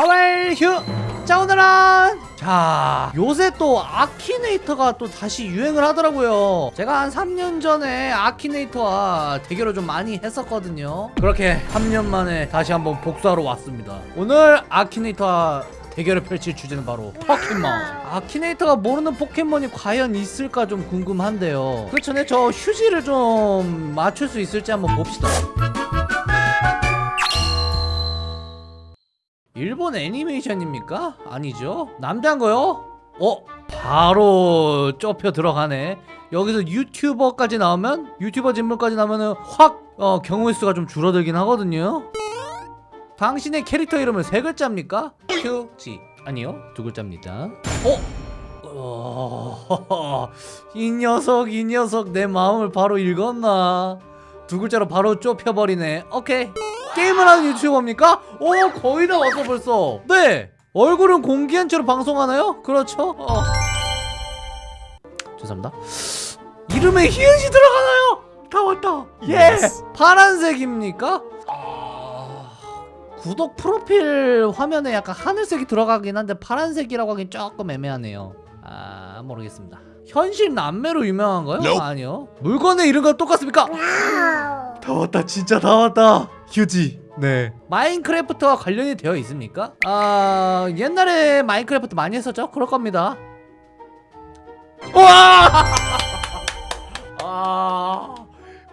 하왈휴! 자 오늘은! 자 요새 또 아키네이터가 또 다시 유행을 하더라고요. 제가 한 3년 전에 아키네이터와 대결을 좀 많이 했었거든요. 그렇게 3년 만에 다시 한번 복수하러 왔습니다. 오늘 아키네이터와 대결을 펼칠 주제는 바로 포켓몬. 아키네이터가 모르는 포켓몬이 과연 있을까 좀 궁금한데요. 그 전에 저 휴지를 좀 맞출 수 있을지 한번 봅시다 일본 애니메이션입니까? 아니죠 남자인 거요? 어? 바로 좁혀 들어가네 여기서 유튜버까지 나오면 유튜버 진물까지 나오면은 확 어, 경우의 수가 좀 줄어들긴 하거든요 당신의 캐릭터 이름은 세 글자입니까? 휴지 아니요 두 글자입니다 어? 어... 이 녀석 이 녀석 내 마음을 바로 읽었나 두 글자로 바로 좁혀버리네 오케이 게임을 하는 유튜버입니까? 오 거의 다 왔어 벌써 네 얼굴은 공개한 채로 방송하나요? 그렇죠 어. 죄송합니다 이름에 히읗이 들어가나요? 다 왔다 예 Yes. 파란색입니까? 아, 구독 프로필 화면에 약간 하늘색이 들어가긴 한데 파란색이라고 하긴 조금 애매하네요 아 모르겠습니다 현실 남매로 유명한가요? Nope. 아니요 물건의 이름과 똑같습니까? 다 왔다 진짜 다 왔다 휴지. 네. 마인크래프트와 관련이 되어 있습니까? 아 옛날에 마인크래프트 많이 했었죠? 그럴 겁니다. 와! 아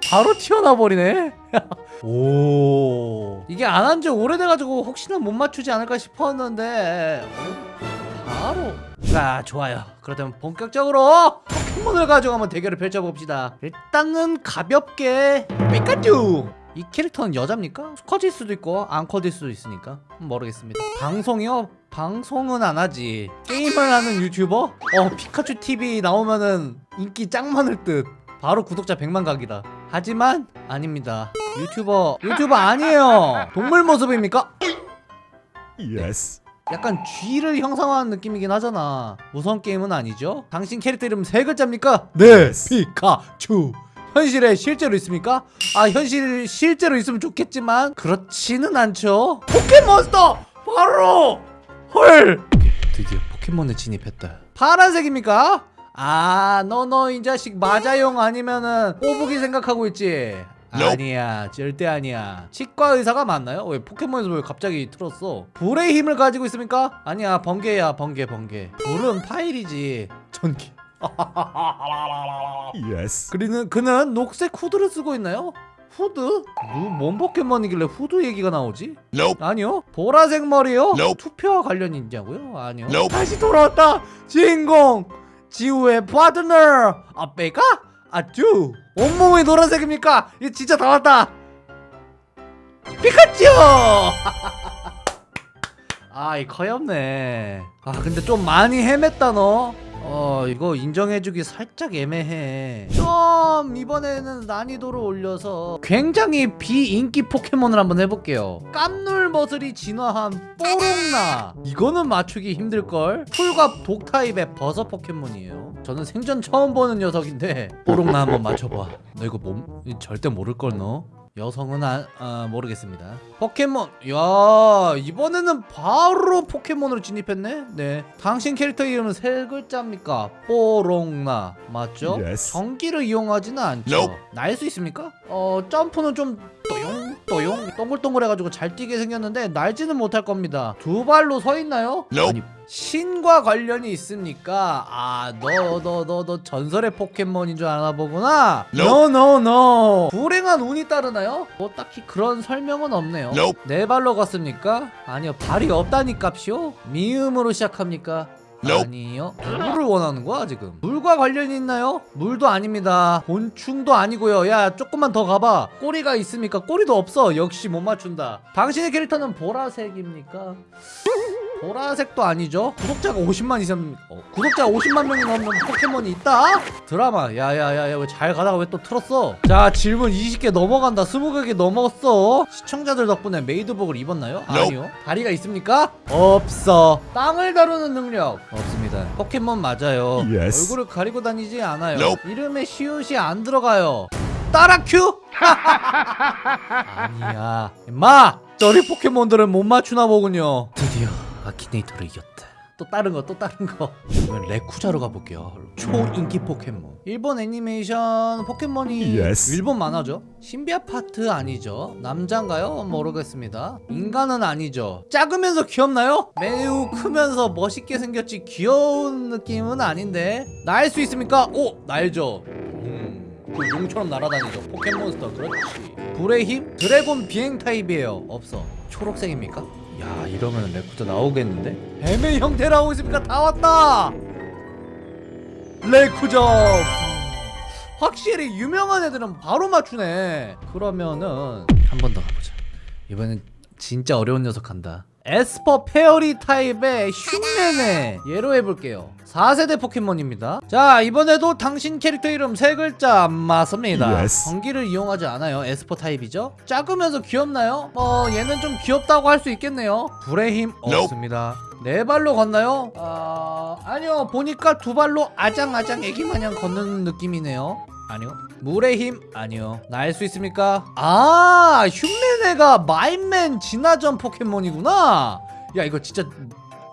바로 튀어나와 버리네. 오. 이게 안 한 지 오래돼가지고 혹시나 못 맞추지 않을까 싶었는데 어, 바로. 자 좋아요. 그렇다면 본격적으로 포켓몬을 가지고 한번 대결을 펼쳐봅시다. 일단은 가볍게 피카츄 이 캐릭터는 여자입니까? 커질 수도 있고 안 커질 수도 있으니까 음, 모르겠습니다 방송이요? 방송은 안 하지 게임을 하는 유튜버? 어 피카츄 TV 나오면은 인기 짱 많을 듯 바로 구독자 100만 각이다 하지만 아닙니다 유튜버 유튜버 아니에요 동물 모습입니까? Yes. 약간 쥐를 형상화한 느낌이긴 하잖아 무서운 게임은 아니죠? 당신 캐릭터 이름 세 글자입니까? 네. 피카츄 현실에 실제로 있습니까? 아 현실 실제로 있으면 좋겠지만 그렇지는 않죠. 포켓몬스터! 바로! 헐! 드디어 포켓몬에 진입했다. 파란색입니까? 아 너너 이 자식 맞아용 아니면은 꼬부기 생각하고 있지. 아니야 절대 아니야. 치과 의사가 맞나요? 왜 포켓몬에서 왜 갑자기 틀었어? 불의 힘을 가지고 있습니까? 아니야 번개야 번개 번개. 불은 파일이지. 전기 Yes. 그리는 그는 녹색 후드를 쓰고 있나요? 후드? 뭐, 뭔 포켓몬이길래 후드 얘기가 나오지? Nope. 아니요 보라색 머리요? Nope. 투표와 관련이 있냐고요? 아니요 Nope. 다시 돌아왔다 주인공 지우의 파트너 아베가? 아쭈 온몸이 노란색입니까? 이거 진짜 다 왔다 피카츄 아이 커엽네 아 근데 좀 많이 헤맸다 너 어 이거 인정해주기 살짝 애매해. 좀 이번에는 난이도를 올려서 굉장히 비인기 포켓몬을 한번 해볼게요. 깜놀 머슬이 진화한 뽀롱나. 이거는 맞추기 힘들걸? 풀과 독타입의 버섯 포켓몬이에요. 저는 생전 처음 보는 녀석인데 뽀롱나 한번 맞춰봐. 너 이거 몸 절대 모를걸 너 여성은 아, 아, 모르겠습니다 포켓몬 야 이번에는 바로 포켓몬으로 진입했네 네 당신 캐릭터 이름은 세 글자입니까 뽀롱나 맞죠? Yes. 전기를 이용하지는 않죠 Nope. 날 수 있습니까? 어 점프는 좀 또용 또용 동글동글 해가지고 잘 뛰게 생겼는데 날지는 못할 겁니다 두 발로 서 있나요? Nope. 아니 신과 관련이 있습니까? 아, 너, 너, 너, 너 전설의 포켓몬인 줄 아나 보구나? No, no, no. 불행한 운이 따르나요? 뭐 딱히 그런 설명은 없네요. Nope. 네 발로 갔습니까? 아니요, 발이 없다니까요. 미음으로 시작합니까? 아니요. 물을 원하는 거야 지금? 물과 관련이 있나요? 물도 아닙니다. 곤충도 아니고요. 야, 조금만 더 가봐. 꼬리가 있습니까? 꼬리도 없어. 역시 못 맞춘다. 당신의 캐릭터는 보라색입니까? 보라색도 아니죠? 구독자가 50만 이상 어, 구독자 50만 명이 넘는 포켓몬이 있다? 드라마 야야야야 왜 잘 가다가 왜 또 틀었어? 자 질문 20개 넘어간다 20개 넘었어 시청자들 덕분에 메이드복을 입었나요? 아니요 다리가 있습니까? 없어 땅을 다루는 능력 없습니다 포켓몬 맞아요 Yes. 얼굴을 가리고 다니지 않아요 Nope. 이름에 시옷이 안 들어가요 따라큐? 아니야 임마 저리 포켓몬들은 못 맞추나 보군요 드디어 아키네이터를 이겼다 또 다른 거 또 다른 거 그러면 레쿠쟈로 가볼게요 초인기 포켓몬 일본 애니메이션 포켓몬이 Yes. 일본 만화죠 신비아파트 아니죠 남잔가요? 모르겠습니다 인간은 아니죠 작으면서 귀엽나요? 매우 크면서 멋있게 생겼지 귀여운 느낌은 아닌데 날 수 있습니까? 오! 날죠 음, 그 용처럼 날아다니죠 포켓몬스터 그렇지 불의 힘? 드래곤 비행 타입이에요 없어 초록색입니까? 야 이러면 레쿠쟈 나오겠는데? 뱀의 형태 나오고 있습니까? 다 왔다! 레쿠쟈 확실히 유명한 애들은 바로 맞추네 그러면은 한 번 더 가보자 이번엔 진짜 어려운 녀석 간다 에스퍼 fairy 타입의 흉내내. 얘로 해볼게요. 4세대 포켓몬입니다. 자 이번에도 당신 캐릭터 이름 세 글자 맞습니다. Yes. 전기를 이용하지 않아요. 에스퍼 타입이죠? 작으면서 귀엽나요? 뭐 얘는 좀 귀엽다고 할 수 있겠네요. 불의 힘 없습니다. 네 발로 걷나요? 아 아니요. 보니까 두 발로 아장아장 애기 마냥 걷는 느낌이네요 아니요 물의 힘 아니요 날수 있습니까? 아 흉내내가 마인맨 진화전 포켓몬이구나 야 이거 진짜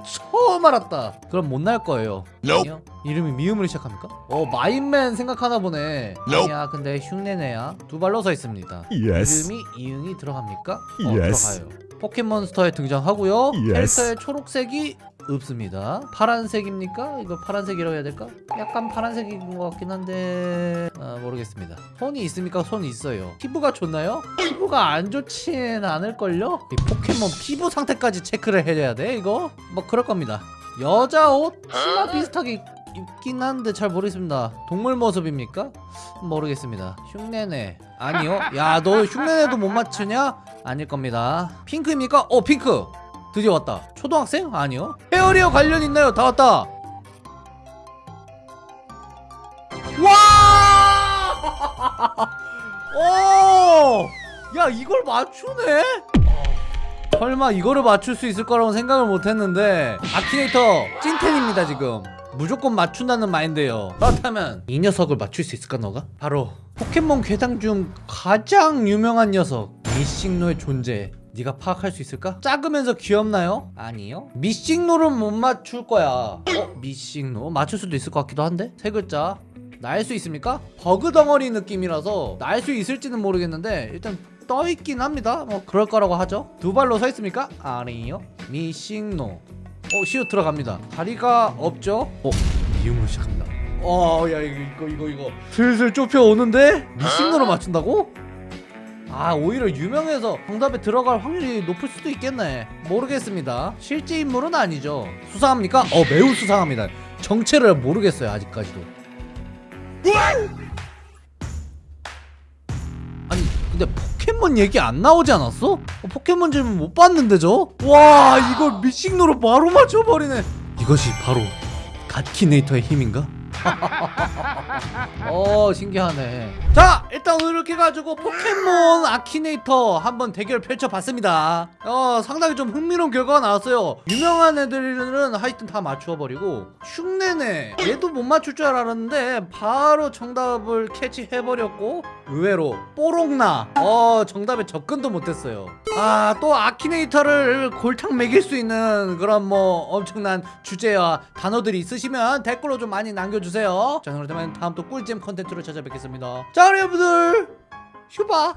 처음 알았다 그럼 못 날 거예요 Nope. 아니요 이름이 미음으로 시작합니까? 어 마인맨 생각하나 보네 Nope. 아니야 근데 흉내내야 두 발로 서 있습니다 Yes. 이름이 이응이 들어갑니까? 어 Yes. 들어가요 포켓몬스터에 등장하고요 Yes. 캐릭터에 초록색이 없습니다 파란색입니까? 이거 파란색이라고 해야 될까? 약간 파란색인 것 같긴 한데 아, 모르겠습니다 손이 있습니까? 손이 있어요 피부가 좋나요? 피부가 안 좋진 않을걸요? 이 포켓몬 피부 상태까지 체크를 해줘야 돼 이거? 뭐 그럴 겁니다 여자 옷? 치마 비슷하게 입긴 한데 잘 모르겠습니다 동물 모습입니까? 모르겠습니다 흉내내 아니요 야 너 흉내내도 못 맞추냐? 아닐 겁니다 핑크입니까? 어 핑크 드디어 왔다 초등학생? 아니요 헤어리어 관련 있나요? 다 왔다 와! 오! 야 이걸 맞추네? 설마 이거를 맞출 수 있을 거라고 생각을 못했는데 아키네이터 찐텐입니다 지금 무조건 맞춘다는 마인드예요 그렇다면 이 녀석을 맞출 수 있을까 너가? 바로 포켓몬 괴당 중 가장 유명한 녀석 미싱노의 존재 네가 파악할 수 있을까? 작으면서 귀엽나요? 아니요 미싱노를 못 맞출 거야 어? 미싱노? 맞출 수도 있을 것 같기도 한데? 세 글자 날 수 있습니까? 버그 덩어리 느낌이라서 날 수 있을지는 모르겠는데 일단 떠있긴 합니다 뭐 그럴 거라고 하죠 두 발로 서 있습니까? 아니요 미싱노 어 시옷 들어갑니다 다리가 없죠? 어 미음으로 시작합니다 어야 이거 이거 이거 슬슬 좁혀오는데 미싱노로 맞춘다고? 아 오히려 유명해서 정답에 들어갈 확률이 높을 수도 있겠네 모르겠습니다 실제 인물은 아니죠 수상합니까? 어 매우 수상합니다 정체를 모르겠어요 아직까지도 아니 근데 포켓몬 얘기 안 나오지 않았어? 어, 포켓몬 질문 못 봤는데 저? 와 이걸 미싱노로 바로 맞춰버리네 이것이 바로 갓키네이터의 힘인가? 어 신기하네. 자 일단 오늘 이렇게 가지고 포켓몬 아키네이터 한번 대결 펼쳐봤습니다. 어 상당히 좀 흥미로운 결과가 나왔어요. 유명한 애들은 하여튼 다 맞추어버리고 흉내내. 얘도 못 맞출 줄 알았는데 바로 정답을 캐치해버렸고 의외로 뽀록나. 어 정답에 접근도 못했어요 아 또 아키네이터를 골탕 먹일 수 있는 그런 뭐 엄청난 주제와 단어들이 있으시면 댓글로 좀 많이 남겨주세요. 자 그렇다면 다음 또 꿀잼 컨텐츠로 찾아뵙겠습니다. 자 여러분들 휴바